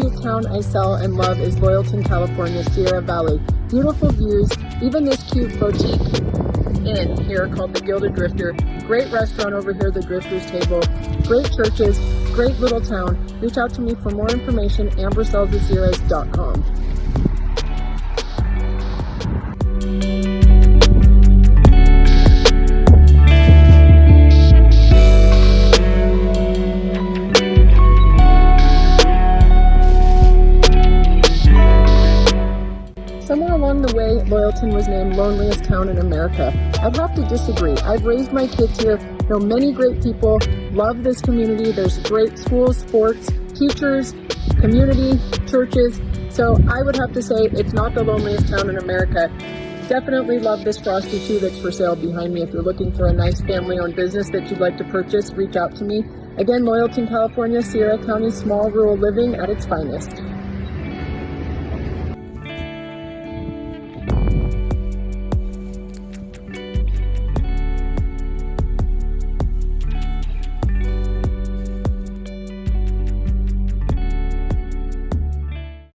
cute town I sell and love is Loyalton, California, Sierra Valley. Beautiful views, even this cute boutique inn here called the Gilded Drifter. Great restaurant over here, the Drifter's Table. Great churches, great little town. Reach out to me for more information, ambersellsthesierras.com. Somewhere along the way, Loyalton was named loneliest town in America. I'd have to disagree. I've raised my kids here, know many great people, love this community. There's great schools, sports, teachers, community, churches. So I would have to say it's not the loneliest town in America. Definitely love this Frosty 2 that's for sale behind me. If you're looking for a nice family-owned business that you'd like to purchase, reach out to me. Again, Loyalton, California, Sierra County, small rural living at its finest.